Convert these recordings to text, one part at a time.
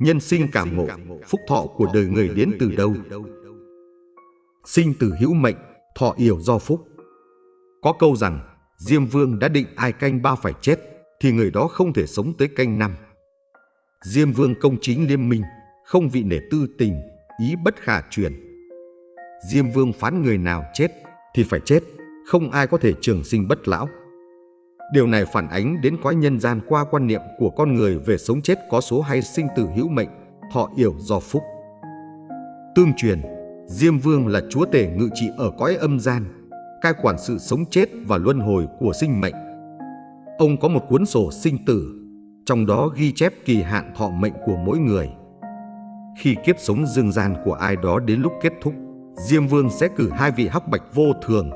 Nhân sinh cảm ngộ, phúc thọ của đời người đến từ đâu? Sinh từ hữu mệnh, thọ yểu do phúc. Có câu rằng, Diêm Vương đã định ai canh ba phải chết, thì người đó không thể sống tới canh năm. Diêm Vương công chính liêm minh, không vị nể tư tình, ý bất khả truyền. Diêm Vương phán người nào chết thì phải chết, không ai có thể trường sinh bất lão. Điều này phản ánh đến cõi nhân gian qua quan niệm của con người về sống chết có số hay sinh tử hữu mệnh, thọ yểu do phúc. Tương truyền, Diêm Vương là chúa tể ngự trị ở cõi âm gian, cai quản sự sống chết và luân hồi của sinh mệnh. Ông có một cuốn sổ sinh tử, trong đó ghi chép kỳ hạn thọ mệnh của mỗi người. Khi kiếp sống dương gian của ai đó đến lúc kết thúc, Diêm Vương sẽ cử hai vị hắc bạch vô thường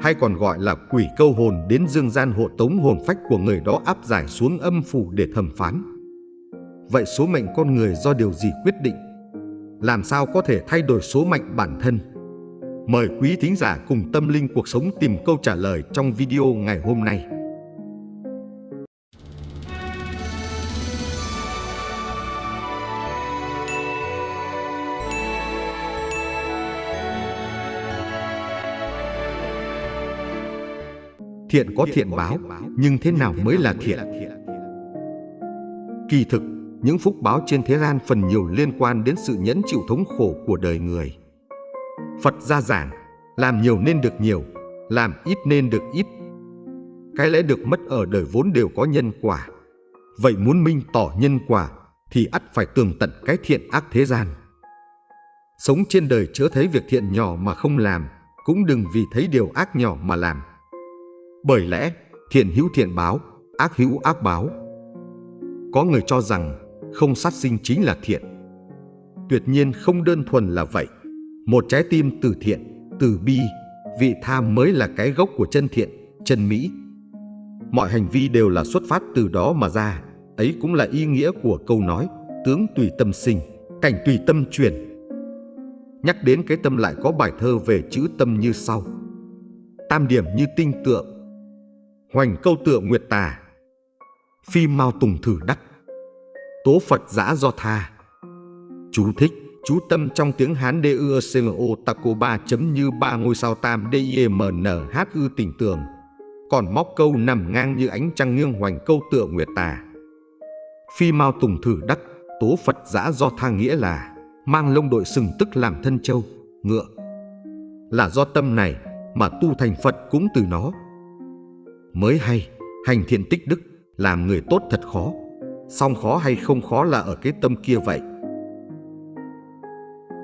hay còn gọi là quỷ câu hồn đến dương gian hộ tống hồn phách của người đó áp giải xuống âm phủ để thẩm phán. Vậy số mệnh con người do điều gì quyết định? Làm sao có thể thay đổi số mệnh bản thân? Mời quý thính giả cùng tâm linh cuộc sống tìm câu trả lời trong video ngày hôm nay. Thiện có thiện báo, nhưng thế nào mới là thiện? Kỳ thực, những phúc báo trên thế gian phần nhiều liên quan đến sự nhẫn chịu thống khổ của đời người. Phật gia giảng, làm nhiều nên được nhiều, làm ít nên được ít. Cái lẽ được mất ở đời vốn đều có nhân quả. Vậy muốn minh tỏ nhân quả thì ắt phải tường tận cái thiện ác thế gian. Sống trên đời chớ thấy việc thiện nhỏ mà không làm, cũng đừng vì thấy điều ác nhỏ mà làm. Bởi lẽ, thiện hữu thiện báo, ác hữu ác báo. Có người cho rằng không sát sinh chính là thiện. Tuyệt nhiên không đơn thuần là vậy. Một trái tim từ thiện, từ bi, vị tha mới là cái gốc của chân thiện, chân mỹ. Mọi hành vi đều là xuất phát từ đó mà ra. Ấy cũng là ý nghĩa của câu nói tướng tùy tâm sinh, cảnh tùy tâm truyền. Nhắc đến cái tâm lại có bài thơ về chữ tâm như sau. Tam điểm như tinh tượng, hoành câu tựa nguyệt tà. Phi mau tùng thử đắc. Tố phật giã do tha. Chú thích, chú tâm trong tiếng hán đê ưa c m o taco ba chấm như ba ngôi sao tam d i e m n h ư tình tường. Còn móc câu nằm ngang như ánh trăng nghiêng hoành câu tựa nguyệt tà. Phi mau tùng thử đắc, tố phật giã do tha nghĩa là mang lông đội sừng tức làm thân châu, ngựa. Là do tâm này mà tu thành phật cũng từ nó mới hay, hành thiện tích đức, làm người tốt thật khó. Song khó hay không khó là ở cái tâm kia vậy.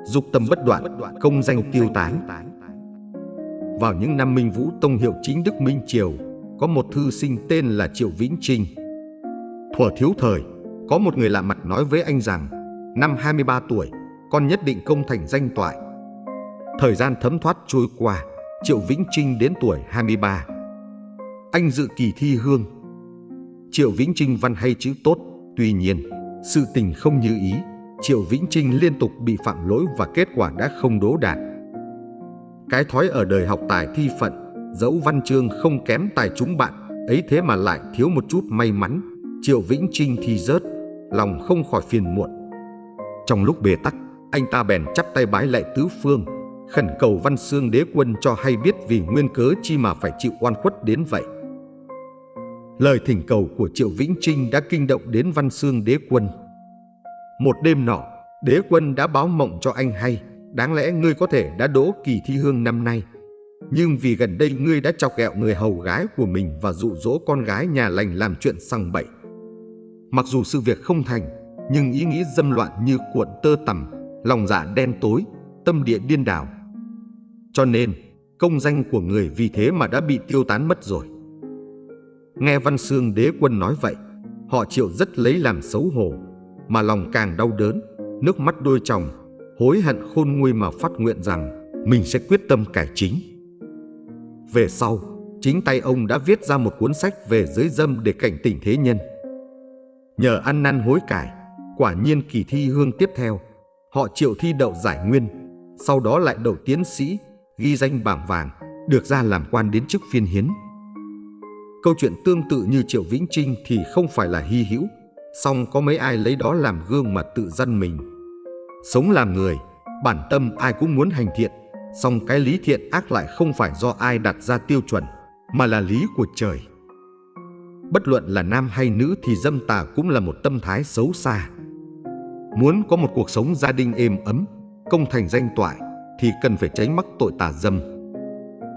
Dục tâm bất đoạn, công danh tiêu tán. Vào những năm Minh Vũ Tông hiệu chính Đức Minh Triều, có một thư sinh tên là Triệu Vĩnh Trinh. Thuở thiếu thời, có một người lạ mặt nói với anh rằng, năm 23 tuổi, con nhất định công thành danh toại. Thời gian thấm thoát trôi qua, Triệu Vĩnh Trinh đến tuổi 23 anh dự kỳ thi hương. Triệu Vĩnh Trinh văn hay chữ tốt, tuy nhiên, sự tình không như ý. Triệu Vĩnh Trinh liên tục bị phạm lỗi và kết quả đã không đỗ đạt. Cái thói ở đời học tài thi phận, dẫu văn chương không kém tài chúng bạn, ấy thế mà lại thiếu một chút may mắn. Triệu Vĩnh Trinh thi rớt, lòng không khỏi phiền muộn. Trong lúc bề tắc, anh ta bèn chắp tay bái lại tứ phương, khẩn cầu Văn Xương đế quân cho hay biết vì nguyên cớ chi mà phải chịu oan khuất đến vậy. Lời thỉnh cầu của Triệu Vĩnh Trinh đã kinh động đến Văn Xương đế quân. Một đêm nọ, đế quân đã báo mộng cho anh hay, đáng lẽ ngươi có thể đã đỗ kỳ thi hương năm nay. Nhưng vì gần đây ngươi đã chọc ghẹo người hầu gái của mình và dụ dỗ con gái nhà lành làm chuyện sằng bậy. Mặc dù sự việc không thành, nhưng ý nghĩ dâm loạn như cuộn tơ tằm, lòng dạ đen tối, tâm địa điên đảo. Cho nên, công danh của người vì thế mà đã bị tiêu tán mất rồi. Nghe Văn Xương đế quân nói vậy, họ chịu rất lấy làm xấu hổ, mà lòng càng đau đớn, nước mắt đôi chồng, hối hận khôn nguôi mà phát nguyện rằng mình sẽ quyết tâm cải chính. Về sau, chính tay ông đã viết ra một cuốn sách về giới dâm để cảnh tỉnh thế nhân. Nhờ ăn năn hối cải, quả nhiên kỳ thi hương tiếp theo, họ chịu thi đậu giải nguyên, sau đó lại đậu tiến sĩ, ghi danh bảng vàng, được ra làm quan đến chức phiên hiến. Câu chuyện tương tự như Triệu Vĩnh Trinh thì không phải là hy hữu, song có mấy ai lấy đó làm gương mà tự dân mình. Sống làm người, bản tâm ai cũng muốn hành thiện, song cái lý thiện ác lại không phải do ai đặt ra tiêu chuẩn, mà là lý của trời. Bất luận là nam hay nữ thì dâm tà cũng là một tâm thái xấu xa. Muốn có một cuộc sống gia đình êm ấm, công thành danh toại thì cần phải tránh mắc tội tà dâm.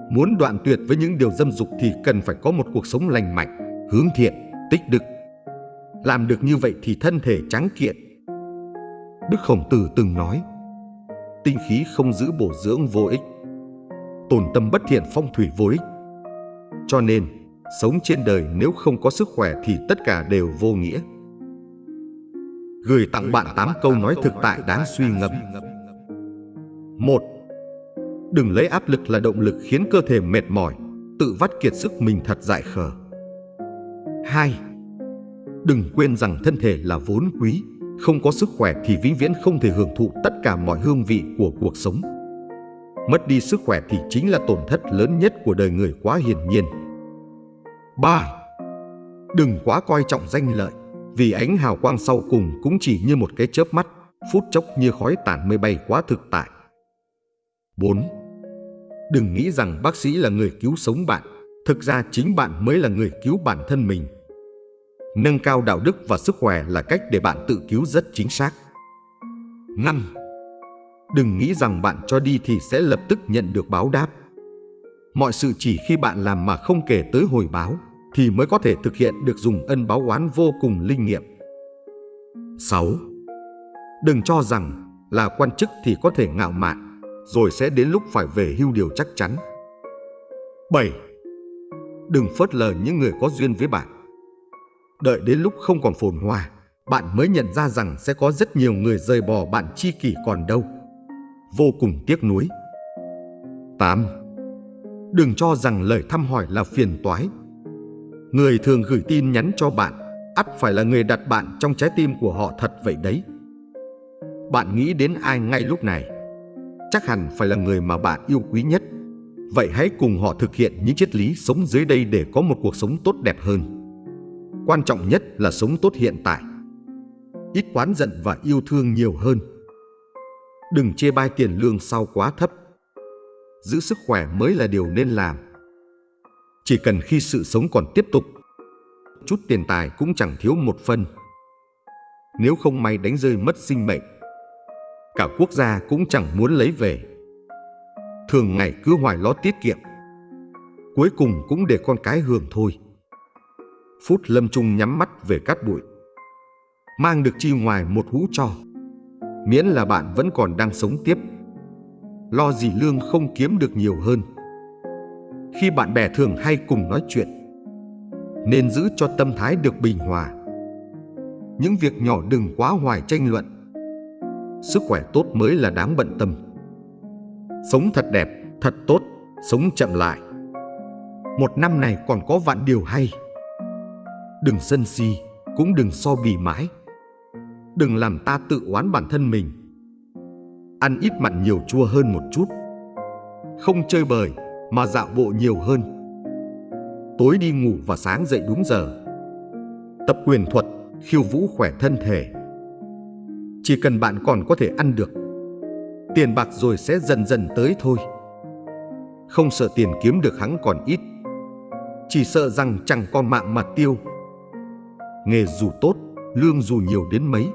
Muốn đoạn tuyệt với những điều dâm dục thì cần phải có một cuộc sống lành mạnh, hướng thiện, tích đức. Làm được như vậy thì thân thể trắng kiện. Đức Khổng Tử từng nói, tinh khí không giữ bổ dưỡng vô ích, tồn tâm bất thiện phong thủy vô ích. Cho nên, sống trên đời nếu không có sức khỏe thì tất cả đều vô nghĩa. Gửi tặng bạn 8 câu nói thực tại đáng suy ngẫm. 1. Đừng lấy áp lực là động lực khiến cơ thể mệt mỏi, tự vắt kiệt sức mình thật dại khờ. 2. Đừng quên rằng thân thể là vốn quý, không có sức khỏe thì vĩnh viễn không thể hưởng thụ tất cả mọi hương vị của cuộc sống. Mất đi sức khỏe thì chính là tổn thất lớn nhất của đời người quá hiển nhiên. 3. Đừng quá coi trọng danh lợi, vì ánh hào quang sau cùng cũng chỉ như một cái chớp mắt, phút chốc như khói tản mây bay quá thực tại. 4. Đừng nghĩ rằng bác sĩ là người cứu sống bạn, thực ra chính bạn mới là người cứu bản thân mình. Nâng cao đạo đức và sức khỏe là cách để bạn tự cứu rất chính xác. 5. Đừng nghĩ rằng bạn cho đi thì sẽ lập tức nhận được báo đáp. Mọi sự chỉ khi bạn làm mà không kể tới hồi báo thì mới có thể thực hiện được dùng ân báo oán vô cùng linh nghiệm. 6. Đừng cho rằng là quan chức thì có thể ngạo mạn, rồi sẽ đến lúc phải về hưu điều chắc chắn. 7. Đừng phớt lờ những người có duyên với bạn. Đợi đến lúc không còn phồn hoa, bạn mới nhận ra rằng sẽ có rất nhiều người rời bỏ bạn chi kỷ còn đâu. Vô cùng tiếc nuối. 8. Đừng cho rằng lời thăm hỏi là phiền toái. Người thường gửi tin nhắn cho bạn, ắt phải là người đặt bạn trong trái tim của họ thật vậy đấy. Bạn nghĩ đến ai ngay lúc này? Chắc hẳn phải là người mà bạn yêu quý nhất. Vậy hãy cùng họ thực hiện những triết lý sống dưới đây để có một cuộc sống tốt đẹp hơn. Quan trọng nhất là sống tốt hiện tại. Ít quán giận và yêu thương nhiều hơn. Đừng chê bai tiền lương sau quá thấp. Giữ sức khỏe mới là điều nên làm. Chỉ cần khi sự sống còn tiếp tục, chút tiền tài cũng chẳng thiếu một phân. Nếu không may đánh rơi mất sinh mệnh, cả quốc gia cũng chẳng muốn lấy về. Thường ngày cứ hoài lo tiết kiệm, cuối cùng cũng để con cái hưởng thôi. Phút lâm trung nhắm mắt về cát bụi. Mang được chi ngoài một hũ cho. Miễn là bạn vẫn còn đang sống tiếp. Lo gì lương không kiếm được nhiều hơn. Khi bạn bè thường hay cùng nói chuyện, nên giữ cho tâm thái được bình hòa. Những việc nhỏ đừng quá hoài tranh luận. Sức khỏe tốt mới là đáng bận tâm. Sống thật đẹp, thật tốt, sống chậm lại. Một năm này còn có vạn điều hay. Đừng sân si, cũng đừng so bì mãi. Đừng làm ta tự oán bản thân mình. Ăn ít mặn nhiều chua hơn một chút. Không chơi bời, mà dạo bộ nhiều hơn. Tối đi ngủ và sáng dậy đúng giờ. Tập quyền thuật, khiêu vũ khỏe thân thể. Chỉ cần bạn còn có thể ăn được, tiền bạc rồi sẽ dần dần tới thôi. Không sợ tiền kiếm được hắn còn ít, chỉ sợ rằng chẳng còn mạng mà tiêu nghề dù tốt, lương dù nhiều đến mấy,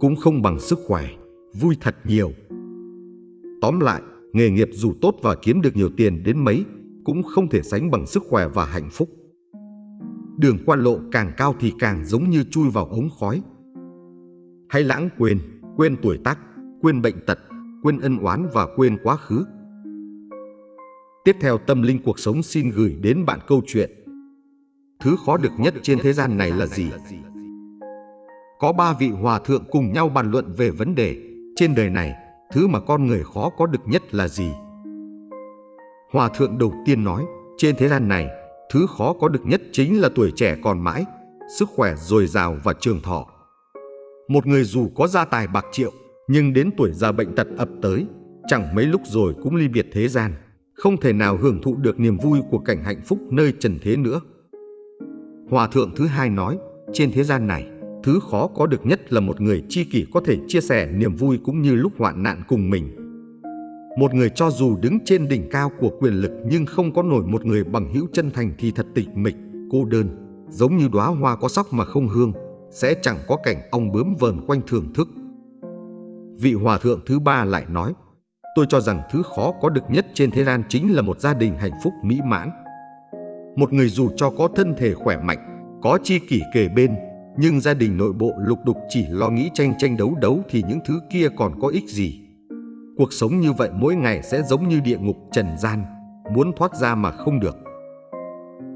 cũng không bằng sức khỏe, vui thật nhiều. Tóm lại, nghề nghiệp dù tốt và kiếm được nhiều tiền đến mấy, cũng không thể sánh bằng sức khỏe và hạnh phúc. Đường quan lộ càng cao thì càng giống như chui vào ống khói. Hãy lãng quên, quên tuổi tác, quên bệnh tật, quên ân oán và quên quá khứ. Tiếp theo tâm linh cuộc sống xin gửi đến bạn câu chuyện Thứ khó được nhất trên thế gian này là gì? Có ba vị hòa thượng cùng nhau bàn luận về vấn đề trên đời này, thứ mà con người khó có được nhất là gì? Hòa thượng đầu tiên nói, trên thế gian này, thứ khó có được nhất chính là tuổi trẻ còn mãi, sức khỏe dồi dào và trường thọ. Một người dù có gia tài bạc triệu, nhưng đến tuổi già bệnh tật ập tới, chẳng mấy lúc rồi cũng ly biệt thế gian, không thể nào hưởng thụ được niềm vui của cảnh hạnh phúc nơi trần thế nữa. Hòa thượng thứ hai nói, trên thế gian này, thứ khó có được nhất là một người tri kỷ có thể chia sẻ niềm vui cũng như lúc hoạn nạn cùng mình. Một người cho dù đứng trên đỉnh cao của quyền lực nhưng không có nổi một người bằng hữu chân thành thì thật tịch mịch, cô đơn, giống như đóa hoa có sóc mà không hương, sẽ chẳng có cảnh ong bướm vờn quanh thưởng thức. Vị hòa thượng thứ ba lại nói, tôi cho rằng thứ khó có được nhất trên thế gian chính là một gia đình hạnh phúc mỹ mãn. Một người dù cho có thân thể khỏe mạnh, có chi kỷ kề bên, nhưng gia đình nội bộ lục đục chỉ lo nghĩ tranh tranh đấu đấu thì những thứ kia còn có ích gì. Cuộc sống như vậy mỗi ngày sẽ giống như địa ngục trần gian, muốn thoát ra mà không được.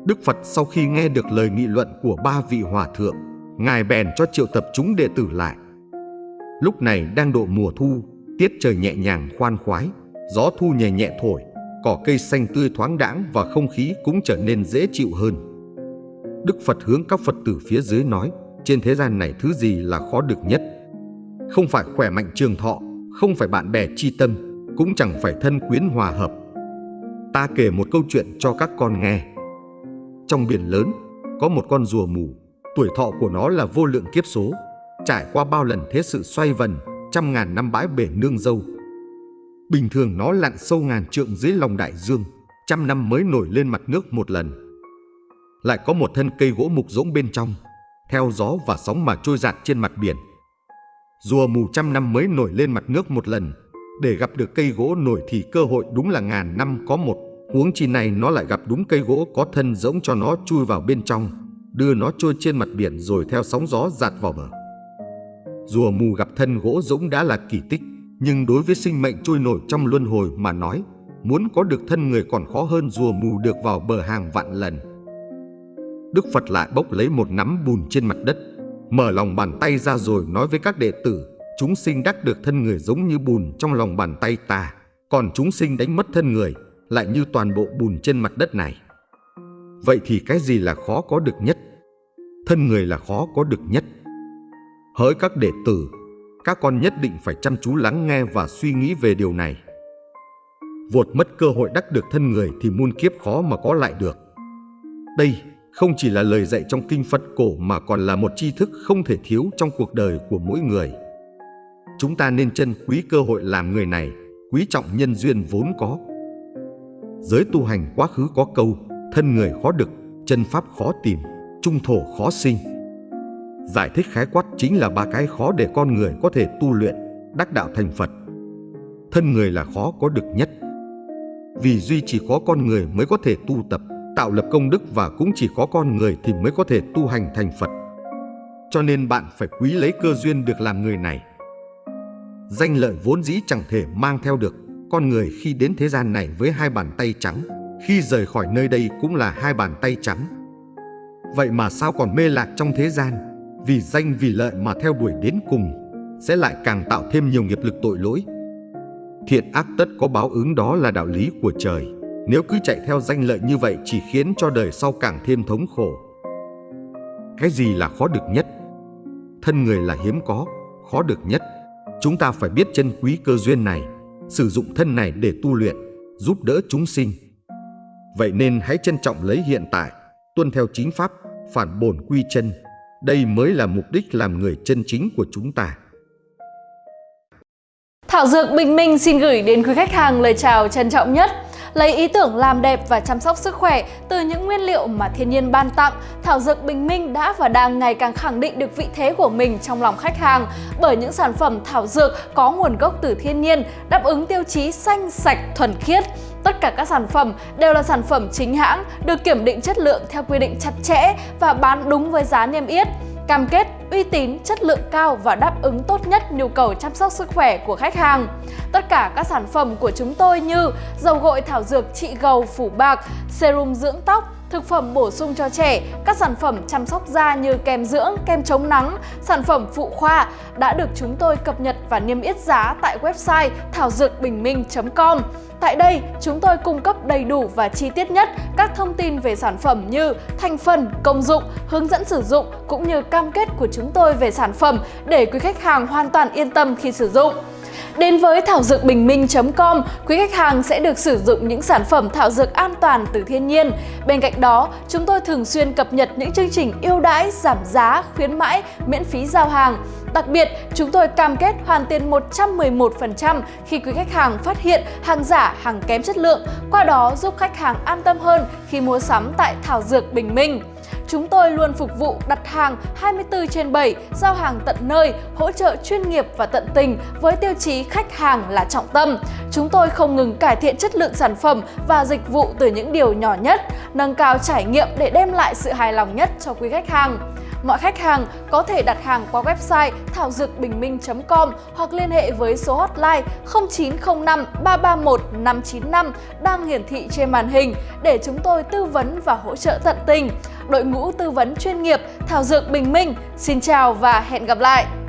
Đức Phật sau khi nghe được lời nghị luận của ba vị hòa thượng, Ngài bèn cho triệu tập chúng đệ tử lại. Lúc này đang độ mùa thu, tiết trời nhẹ nhàng khoan khoái, gió thu nhẹ nhẹ thổi, cỏ cây xanh tươi thoáng đãng và không khí cũng trở nên dễ chịu hơn. Đức Phật hướng các Phật tử phía dưới nói, trên thế gian này thứ gì là khó được nhất? Không phải khỏe mạnh trường thọ, không phải bạn bè chi tâm, cũng chẳng phải thân quyến hòa hợp. Ta kể một câu chuyện cho các con nghe. Trong biển lớn, có một con rùa mù, tuổi thọ của nó là vô lượng kiếp số, trải qua bao lần thế sự xoay vần, trăm ngàn năm bãi bể nương dâu. Bình thường nó lặn sâu ngàn trượng dưới lòng đại dương, trăm năm mới nổi lên mặt nước một lần. Lại có một thân cây gỗ mục rỗng bên trong, theo gió và sóng mà trôi giạt trên mặt biển. Rùa mù trăm năm mới nổi lên mặt nước một lần, để gặp được cây gỗ nổi thì cơ hội đúng là ngàn năm có một. Huống chi này nó lại gặp đúng cây gỗ có thân rỗng cho nó chui vào bên trong, đưa nó trôi trên mặt biển rồi theo sóng gió giạt vào bờ. Rùa mù gặp thân gỗ rỗng đã là kỳ tích, nhưng đối với sinh mệnh trôi nổi trong luân hồi mà nói, muốn có được thân người còn khó hơn rùa mù được vào bờ hàng vạn lần. Đức Phật lại bốc lấy một nắm bùn trên mặt đất, mở lòng bàn tay ra rồi nói với các đệ tử, chúng sinh đắc được thân người giống như bùn trong lòng bàn tay ta, còn chúng sinh đánh mất thân người lại như toàn bộ bùn trên mặt đất này. Vậy thì cái gì là khó có được nhất? Thân người là khó có được nhất. Hỡi các đệ tử, các con nhất định phải chăm chú lắng nghe và suy nghĩ về điều này. vột mất cơ hội đắc được thân người thì muôn kiếp khó mà có lại được. Đây không chỉ là lời dạy trong kinh Phật cổ mà còn là một tri thức không thể thiếu trong cuộc đời của mỗi người. Chúng ta nên trân quý cơ hội làm người này, quý trọng nhân duyên vốn có. Giới tu hành quá khứ có câu, thân người khó được, chân pháp khó tìm, trung thổ khó sinh. Giải thích khái quát chính là ba cái khó để con người có thể tu luyện, đắc đạo thành Phật. Thân người là khó có được nhất. Vì duy chỉ có con người mới có thể tu tập, tạo lập công đức và cũng chỉ có con người thì mới có thể tu hành thành Phật. Cho nên bạn phải quý lấy cơ duyên được làm người này. Danh lợi vốn dĩ chẳng thể mang theo được con người khi đến thế gian này với hai bàn tay trắng, khi rời khỏi nơi đây cũng là hai bàn tay trắng. Vậy mà sao còn mê lạc trong thế gian, vì danh vì lợi mà theo đuổi đến cùng, sẽ lại càng tạo thêm nhiều nghiệp lực tội lỗi. Thiện ác tất có báo ứng đó là đạo lý của trời. Nếu cứ chạy theo danh lợi như vậy chỉ khiến cho đời sau càng thêm thống khổ. Cái gì là khó được nhất? Thân người là hiếm có, khó được nhất. Chúng ta phải biết trân quý cơ duyên này, sử dụng thân này để tu luyện, giúp đỡ chúng sinh. Vậy nên hãy trân trọng lấy hiện tại, tuân theo chính pháp, phản bổn quy chân. Đây mới là mục đích làm người chân chính của chúng ta. Thảo Dược Bình Minh xin gửi đến quý khách hàng lời chào trân trọng nhất. Lấy ý tưởng làm đẹp và chăm sóc sức khỏe từ những nguyên liệu mà thiên nhiên ban tặng, Thảo Dược Bình Minh đã và đang ngày càng khẳng định được vị thế của mình trong lòng khách hàng bởi những sản phẩm thảo dược có nguồn gốc từ thiên nhiên, đáp ứng tiêu chí xanh, sạch, thuần khiết. Tất cả các sản phẩm đều là sản phẩm chính hãng, được kiểm định chất lượng theo quy định chặt chẽ và bán đúng với giá niêm yết cam kết uy tín, chất lượng cao và đáp ứng tốt nhất nhu cầu chăm sóc sức khỏe của khách hàng. Tất cả các sản phẩm của chúng tôi như dầu gội thảo dược trị gầu phủ bạc, serum dưỡng tóc, thực phẩm bổ sung cho trẻ, các sản phẩm chăm sóc da như kem dưỡng, kem chống nắng, sản phẩm phụ khoa đã được chúng tôi cập nhật và niêm yết giá tại website thảo dược bình minh.com. Tại đây, chúng tôi cung cấp đầy đủ và chi tiết nhất các thông tin về sản phẩm như thành phần, công dụng, hướng dẫn sử dụng cũng như cam kết của chúng tôi về sản phẩm để quý khách hàng hoàn toàn yên tâm khi sử dụng. Đến với thảo dược bình minh.com, quý khách hàng sẽ được sử dụng những sản phẩm thảo dược an toàn từ thiên nhiên. Bên cạnh đó, chúng tôi thường xuyên cập nhật những chương trình ưu đãi, giảm giá, khuyến mãi, miễn phí giao hàng. Đặc biệt, chúng tôi cam kết hoàn tiền 111% khi quý khách hàng phát hiện hàng giả, hàng kém chất lượng, qua đó giúp khách hàng an tâm hơn khi mua sắm tại Thảo Dược Bình Minh. Chúng tôi luôn phục vụ đặt hàng 24 trên 7, giao hàng tận nơi, hỗ trợ chuyên nghiệp và tận tình với tiêu chí khách hàng là trọng tâm. Chúng tôi không ngừng cải thiện chất lượng sản phẩm và dịch vụ từ những điều nhỏ nhất, nâng cao trải nghiệm để đem lại sự hài lòng nhất cho quý khách hàng. Mọi khách hàng có thể đặt hàng qua website thảo dược bình minh.com hoặc liên hệ với số hotline 0905 331 595 đang hiển thị trên màn hình để chúng tôi tư vấn và hỗ trợ tận tình. Đội ngũ tư vấn chuyên nghiệp Thảo Dược Bình Minh, xin chào và hẹn gặp lại!